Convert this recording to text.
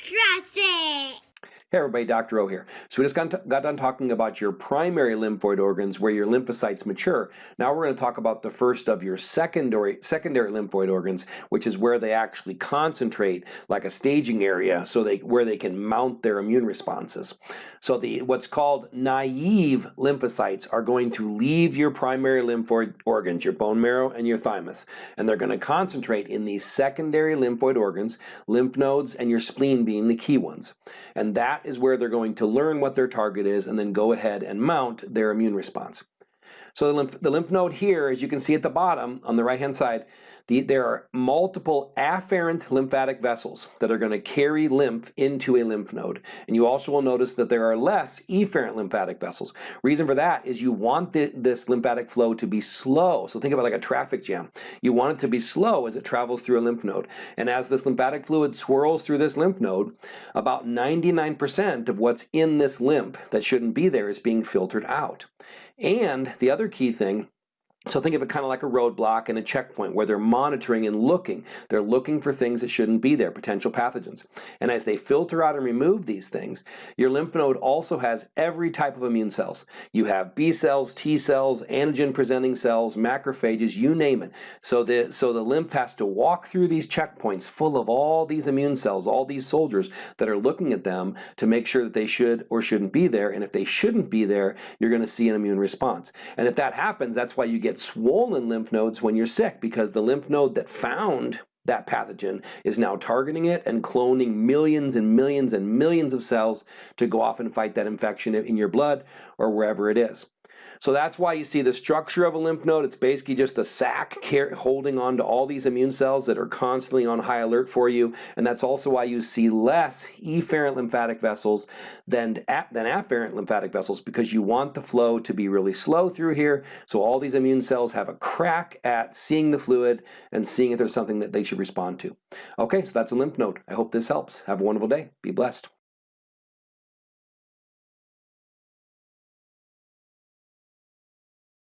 It. Hey everybody, Dr. O here. So we just got, got done talking about your primary lymphoid organs where your lymphocytes mature. Now we're going to talk about the first of your secondary, secondary lymphoid organs, which is where they actually concentrate like a staging area so they where they can mount their immune responses. So the what's called naive lymphocytes are going to leave your primary lymphoid organs, your bone marrow and your thymus, and they're going to concentrate in these secondary lymphoid organs, lymph nodes and your spleen being the key ones. And that is where they're going to learn what their target is and then go ahead and mount their immune response. So the lymph, the lymph node here, as you can see at the bottom on the right hand side, the, there are multiple afferent lymphatic vessels that are going to carry lymph into a lymph node. And you also will notice that there are less efferent lymphatic vessels. Reason for that is you want the, this lymphatic flow to be slow. So think about like a traffic jam. You want it to be slow as it travels through a lymph node. And as this lymphatic fluid swirls through this lymph node, about 99% of what's in this lymph that shouldn't be there is being filtered out. And the other key thing so think of it kind of like a roadblock and a checkpoint where they're monitoring and looking. They're looking for things that shouldn't be there, potential pathogens. And as they filter out and remove these things, your lymph node also has every type of immune cells. You have B cells, T cells, antigen presenting cells, macrophages, you name it. So the, so the lymph has to walk through these checkpoints full of all these immune cells, all these soldiers that are looking at them to make sure that they should or shouldn't be there. And if they shouldn't be there, you're going to see an immune response. And if that happens, that's why you get get swollen lymph nodes when you're sick because the lymph node that found that pathogen is now targeting it and cloning millions and millions and millions of cells to go off and fight that infection in your blood or wherever it is. So that's why you see the structure of a lymph node. It's basically just a sac holding on to all these immune cells that are constantly on high alert for you. And that's also why you see less efferent lymphatic vessels than, than afferent lymphatic vessels because you want the flow to be really slow through here. So all these immune cells have a crack at seeing the fluid and seeing if there's something that they should respond to. Okay, so that's a lymph node. I hope this helps. Have a wonderful day. Be blessed.